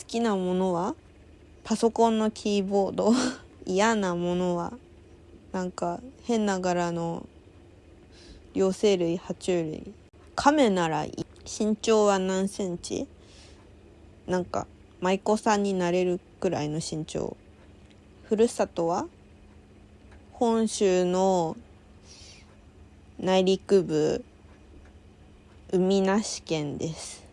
好きなものは？パソコンのキーボード？嫌なものは？なんか変な柄の両生類爬虫類？亀なら身長は何センチ？なんか舞妓さんになれるくらいの身長。ふるさとは？本州の内陸部海なし県です。